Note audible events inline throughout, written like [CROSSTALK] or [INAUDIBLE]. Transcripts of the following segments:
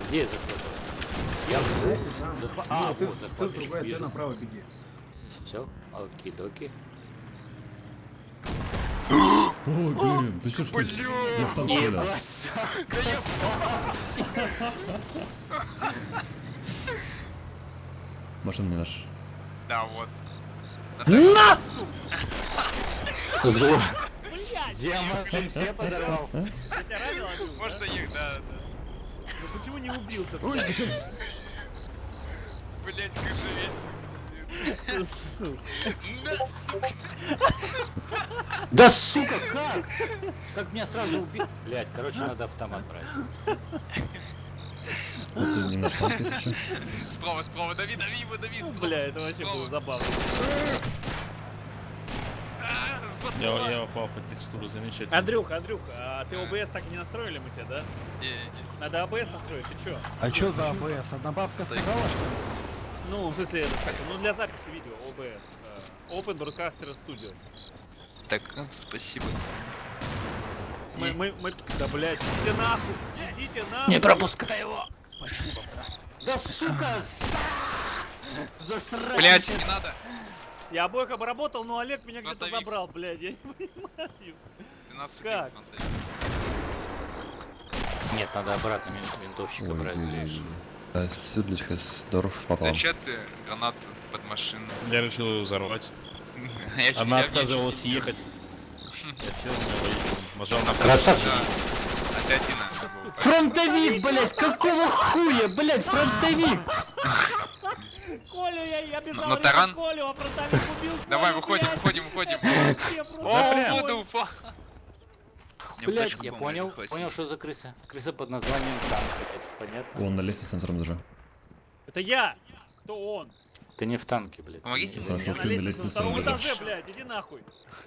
Где я захватываю? Я Здесь, там. захва- Ну, А, ты, вот, ты захватываю, другая, ты направо беги. Все, оки-доки. Ой, блин, ты что, что? Я [LAUGHS] в танк стрелял. Машина не наша. Да, вот. Зло. Блядь! Все подорвал. Я тебя ранил, Андрюх, да? Можно их, да, да. Ну почему не убил-то? Ой, ты что? Блять, как же весело. Сука. Да сука, как? Как меня сразу убил? Блять, короче, надо автомат брать. Это не наш? Справа, справа, дави, дави его, дави. справа. Бля, это вообще было забавно. Я, я попал по текстуру замечательно. Андрюх, Андрюх, а ты ОБС так и не настроили мы тебя, да? Не, не. Надо ОБС настроить, ты чё? А что за АБС? Одна бабка сказала, что ли? Ну, в смысле, как, ну для записи видео ОБС. э, Open Broadcaster Studio. Так, ну, спасибо. Мы, мы, мы, да блядь, идите нахуй, идите нахуй. Не пропускай его. Спасибо, брат. Да сука, засрать. Блять, не надо. Я обоих обработал, но Олег меня где-то забрал, блядь, я не [LAUGHS] понимаю. Ты нас Как? Нет, надо обратно вин- винтовщика Ой, брать. Südlich ist Dorf попал. Зачем ты гранату под машину? Я решил ее взорвать. [LAUGHS] Она отказывалась ехать. [LAUGHS] Я сел на нажал на Красавчик. Фронтовик, блядь, какого хуя, блядь, фронтовик? Колю я, я бежал, На таран? Колю, а фронтовик убил [LAUGHS] Колю, Давай, выходим, блядь. выходим, выходим. [LAUGHS] О, воду упал. Точку я понял, понял, что за крыса. Крыса под названием танк, понятно? Он на лестнице на втором этаже. Это я! Кто он? Ты не в танке, блядь. Помогите Не- мне. Я Хорошо, на ты на лестнице на втором этаже, блядь, иди нахуй.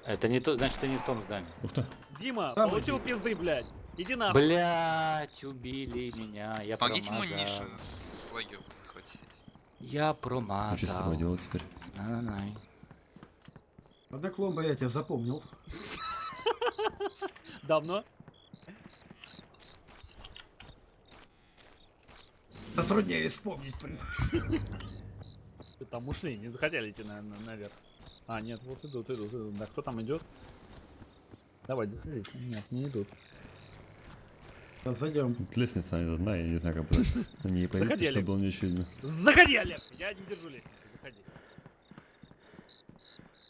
Это не то, значит, ты не в том здании. Ух ты. Дима, получил пизды, блядь. Иди нахуй. Блять, убили меня, я Помогите ему, промазал. Миша, с лагеря захватить. Я Ну что с тобой промазал. делать теперь? На-на-на. Одна кломба я тебя запомнил. [LAUGHS] Давно? Затрудняюсь вспомнить. блин. Там ушли, не захотели идти на, на- наверх. А, нет, вот идут, идут, идут. Да кто там идет? Давайте, заходите. Нет, не идут. Да, Зайдем. Вот Лестница одна, я не знаю, как подать. На ней появиться, Заходи, чтобы было не очень видно. Заходи, Олег! Я не держу лестницу, заходи.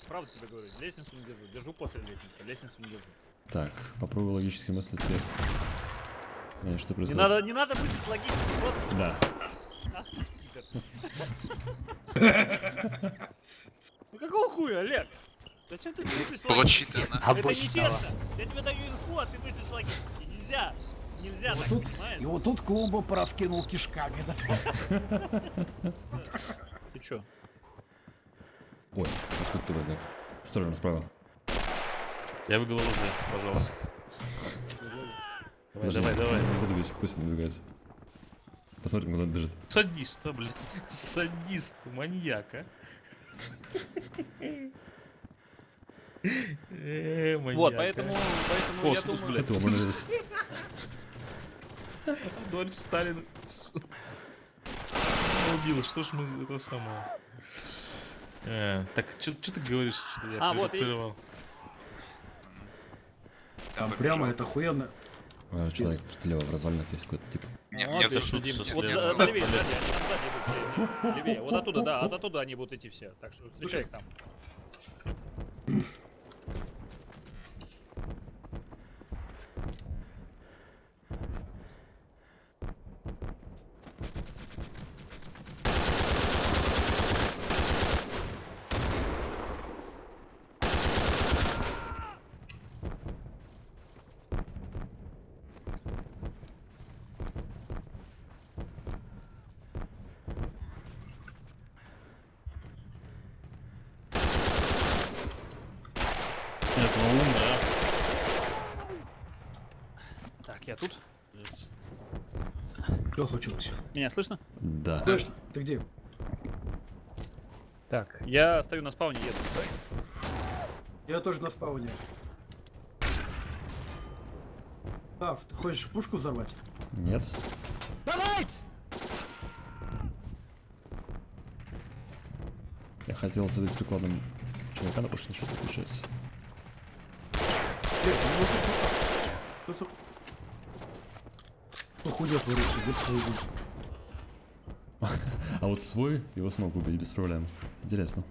Правда тебе говорю, лестницу не держу. Держу после лестницы, лестницу не держу. Так, попробую логически мыслить теперь. Э, Что Не надо, не надо мыслить логически, вот. Да. Ах ты, пидор. Ну какого хуя, Олег? Зачем ты мыслишь логически? Это нечестно. Я тебе даю инфу, а ты мыслишь логически. Нельзя. Нельзя Вот так, тут, понимаешь? и вот тут клумбу пораскинул кишками. Да? Ты чё? Ой, откуда ты возник? Осторожно, справа. Я выиграл ЛЗ, пожалуйста. Давай, Подожди, давай, давай. Не буду бить, пусть он двигается. Посмотрим, куда он бежит. Садист, а, блядь. Садист, маньяк, а. Э, маньяк, Вот, а. поэтому, поэтому я думаю... блядь. Этого можно взять. [LAUGHS] Адольф Сталин убил, что ж мы это самое. Э, так, что ты говоришь? Что я А, вот и-. Там прямо это охуенно. Человек слева в развалинах есть какой-то тип. Не, Вот, не отлично, отошел. Дим. со Вот слева. за- да, левее, сзади, там сзади идут, левее, левее. Вот оттуда, да, от оттуда они будут идти все. Так что встречай их там. Нет, ну умно, Так, я тут. Что случилось? Меня слышно? Да. Точно. Ты где? Так, я стою на спауне, еду. Я тоже на спауне. Тав, ты хочешь пушку взорвать? Нет. Давайте! Я хотел задать прикладом чувака, но ничего не получается. Ну хуя творится, где свой А вот свой его смог убить без проблем. Интересно.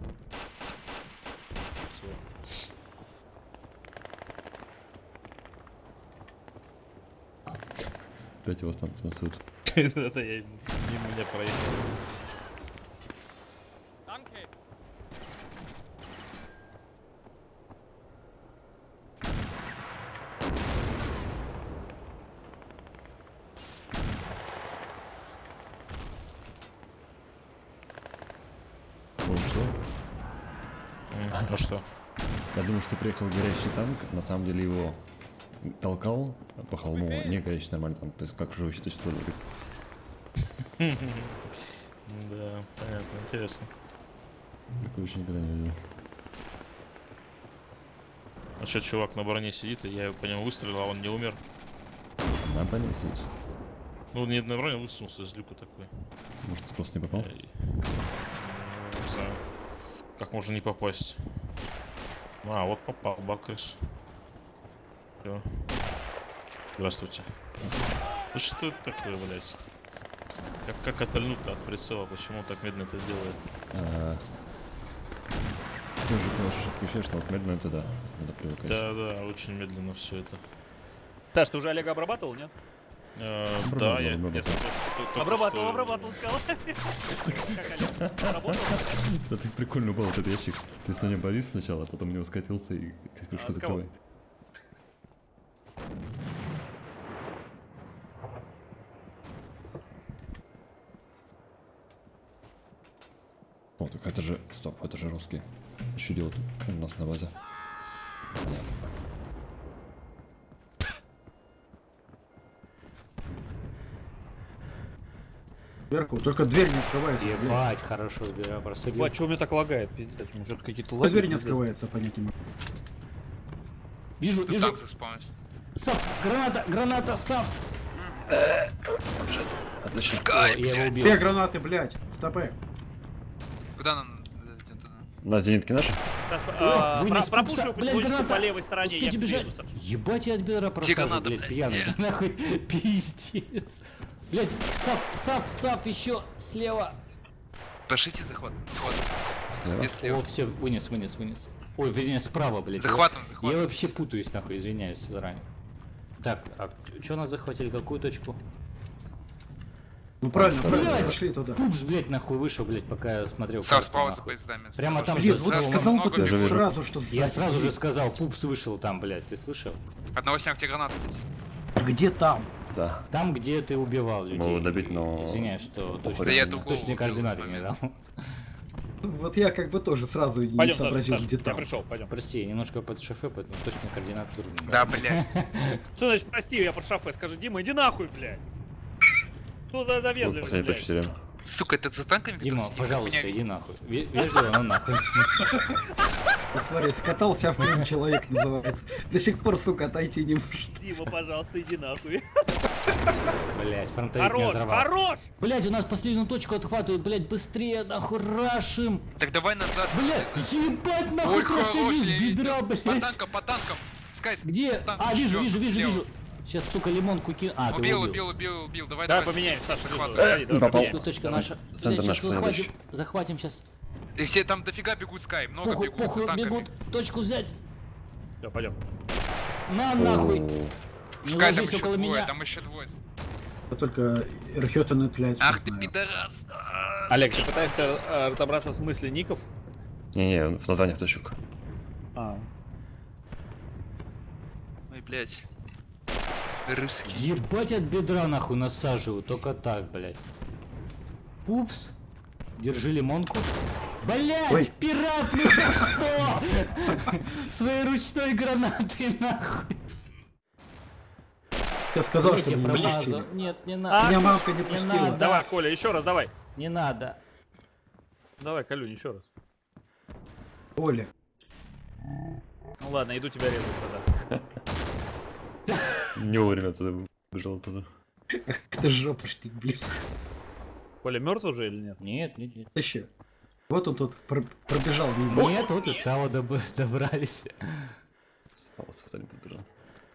Опять его стан- танцуют. Это я мимо меня проехал. О, что? М, Ну что? Я думал, что приехал горящий танк, на самом деле его толкал по холму не горящий нормальный танк, то есть как живущий точно говорит. Да, понятно, интересно. Такого еще никогда не видел. А что, чувак на броне сидит, и я по нему выстрелил, а он не умер. На броне сидишь. Ну, не на броне, высунулся из люка такой. Может, ты просто не попал? Ну, Не знаю. Как можно не попасть? А, вот попал, Бакрис. Все. Здравствуйте. Ну что это такое, блядь? Как, как отольнуть-то от прицела? Почему так медленно это делает? А, Тоже, конечно, включаешь, но вот медленно это да, надо привыкать. Да, да, очень медленно все это. Саш, ты уже Олега обрабатывал, нет? Э, Обрабатывал, да, я, я что- Обрабатывал, обрабатывал, сказал. [LAUGHS] Да так прикольно упал этот ящик. Ты с на нем повис сначала, а потом в него скатился и крышку А закрывай. О, так это же... Стоп, это же русский. Что делают у нас на базе? Понятно. Сверху, только дверь не открывается. Ебать, хорошо сбираю, просадил. А что у меня так лагает, пиздец? У меня что-то какие-то лаги. дверь не открывается, могу. Вижу, Тут вижу. Сав, граната, граната, Сав. Отлично. Скай, я его убил. Две гранаты, блядь, в ТП. Куда нам? на- зенитки наши? А, про- Пропушил потихонечку граната. по левой стороне, я приеду, Саш. Ебать, я от бедра просажу, граната, блядь, пьяный. [LAUGHS] Нахуй, пиздец. Блядь, Сав, Сав, Сав, еще слева. Пошлите захват. Слева. Где О, слева? все, вынес, вынес, вынес. Ой, вернее, справа, блядь. Захватом, Я, захватом. я вообще путаюсь, нахуй, извиняюсь заранее. Так, а что нас захватили? Какую точку? Ну правильно, правильно, Блядь! пошли туда. Пупс, блядь, нахуй вышел, блядь, пока я смотрел. Сав, справа за поездами. Прямо там же вот слева сказал много бы ты сразу, что Я сразу же сказал, пупс вышел там, блядь, ты слышал? Одного снял, гранаты есть. Где там? Да. Там, где ты убивал людей. Могу добить, но- Извиняюсь, что точно, Да я точные координаты не дал. Вот я как бы тоже сразу не Пойдем, Саша, сообразил, Саша, где я там. пришел, пойдем. Прости, я немножко под шофе, поэтому точные координаты трудно. Да, блядь. [LAUGHS] Что значит, прости, я под шофе, скажи, Дима, иди нахуй, блядь. Ну за, за Вот вежливость, последний блядь. Сука, это за танками? Дима, сидит? пожалуйста, Хуйня. иди нахуй. Ве- Вежливо, но нахуй. [LAUGHS] Смотри, скатался в плен человек называется. До сих пор, сука, отойти не может. Дима, пожалуйста, иди нахуй. Блять, фронтовик меня Хорош, хорош! Блять, у нас последнюю точку отхватывают, блять, быстрее, нахуй, рашим. Так давай назад. Блять, ебать, нахуй, с я бедра, видел. По блять. танкам, по танкам. Скай, Где? танк А, вижу, вижу, вижу, вижу. Сейчас, сука, лимонку кину. А, ты Убил, убил. убил, убил, убил. Давай, Давай давай. поменяем, Саша, захват. Лизу, заходи, давай попал. Точка, наша. Центр наш захватим, захватим сейчас. И все там дофига бегут, Скай. Много Похуй, бегут. похуй, бегут. Точку взять. Все, пойдем. На, нахуй. Не Скай, там еще около двое, меня. там еще двое. Я только и Тлять. Ах ты пидорас. Олег, ты пытаешься э, разобраться в смысле ников? Не-не, в названиях точек. А. Ой, блядь. Русский. Ебать от бедра нахуй насаживаю, только так, блядь. Пупс, держи лимонку. Блять, Ой. пират, ну за что? Своей ручной гранатой нахуй. Я сказал, что я не промазал. Нет, не А, надо. Меня мамка не Не пустила. надо. Давай, Коля, еще раз, давай. Не надо. Давай, Колюнь, еще раз. Оля. Ну ладно, иду тебя резать тогда. [LAUGHS] Не вовремя туда бежал туда. Ах ты жопошник, блин. Коля мертв уже или нет? Нет, нет, нет. Еще. Вот он тут пр- пробежал мимо. Нет, вот и Сава доб- добрались. Палос кто не подбежал.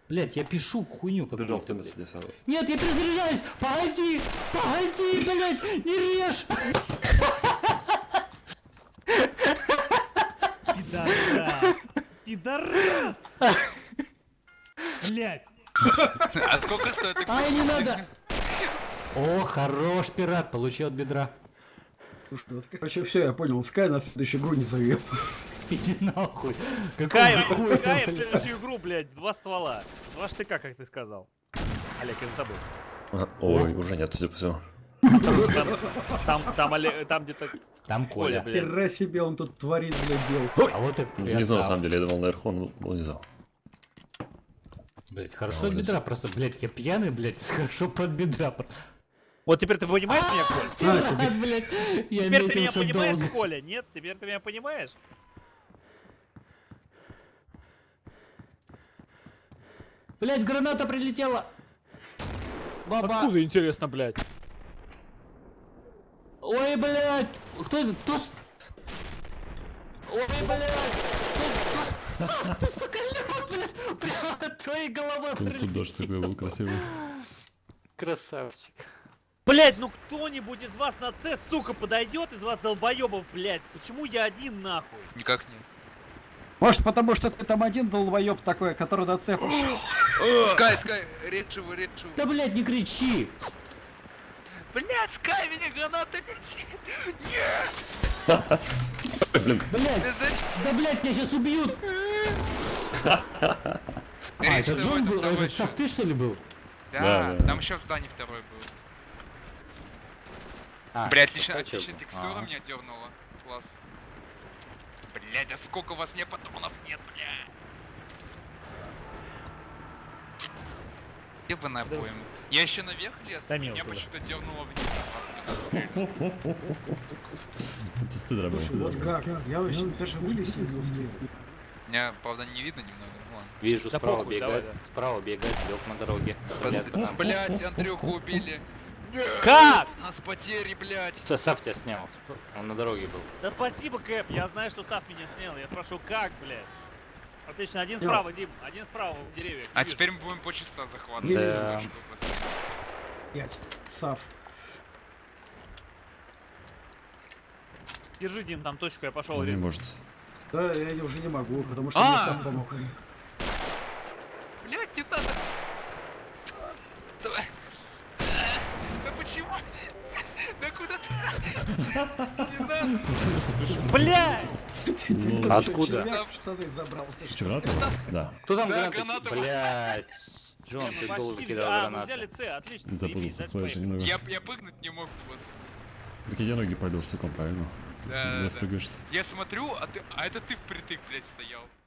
Блять, я пишу хуйню Подбежал в какую-то, том месте, Сава. Нет, я перезаряжаюсь! Погоди! Погоди, блядь! Не режь! Пидорас! Пидорас! Блять! А сколько стоит? Ай, не надо! О, хорош, пират, получил от бедра. Вот, короче, все, я понял. Скай на следующую игру не зовет. Иди нахуй. Каем, хуя, Каем в следующую игру, блядь, два ствола. Два штыка, как ты сказал. Олег, я за тобой. Ага, Ой, уже нет, по всему. Там, там, там, где-то Там Коля, блядь. Себе он тут творит, блядь, дел. А вот и Внизу, на Сав. самом деле, я думал наверху, но был внизу. Блять, хорошо А, от бедра, просто, блять, я пьяный, блять, [LAUGHS] хорошо под бедра. Вот теперь ты понимаешь меня, Коль? Пират, блять, я Теперь ты меня понимаешь, долго. Коля? Нет? Теперь ты меня понимаешь? Блять, граната прилетела. Баба. Откуда, интересно, блядь? Ой, блять, кто это? Кто? Ой, блять. Ты, сука, лёг, блядь, прямо от твоей головы дождь такой был красивый. Красавчик. Блять, ну кто-нибудь из вас на С, сука, подойдет из вас долбоебов, блять? Почему я один нахуй? Никак нет. Может, потому что ты там один долбоеб такой, который на цепь пошел. Скай, Скай, речь его, речь его. Да, блять, не кричи. Блядь, Скай, меня граната летит. [LAUGHS] Блин, Блять, да, блять, меня сейчас убьют. А, это Джон это был, это чел. Шаф ты, что ли, был? Да, Да, да, там да. еще в здании второй был. А, Бля, отлично, отличная текстура меня дернула. Класс. Блядь, а сколько у вас мне патронов нет, бля? Ебаная Да обойма. Я еще наверх лез, Да меня почему-то дернуло вниз. [LAUGHS] Слушай, вот как? Я вообще даже вылез успел. Меня, правда, не видно немного, ну ладно. Вижу, Да справа похуй, давай, бегает. Справа бегает, лег на дороге. Блядь, Пос- там. Блядь, Андрюху убили. Нет, Как? У нас потери, блядь. Сав тебя снял. Он на дороге был. Да спасибо, Кэп, я знаю, что Сав меня снял. Я спрошу, как, блядь? Отлично, один Всё. справа, Дим, один справа в деревьях. А Вижу. теперь мы будем по часа захватывать. Не Да. Пять. Сав. Держи, Дим, там точку, я пошел Не резать. может. Да, я уже не могу, потому что А! мне сам помог. Блядь, не надо. Давай. Да почему? Да куда ты? Не надо. Блядь! Откуда? Червяк? Да. Кто там Да, гранаты? Блять. Джон, ты закидал взя- А, мы гранаты. взяли С, отлично, заебись. Я, я прыгнуть не мог. Так я ноги пойдешь штуком, правильно? Да, да. спрыгаешься. Я смотрю, а ты, а это ты впритык, блядь, стоял.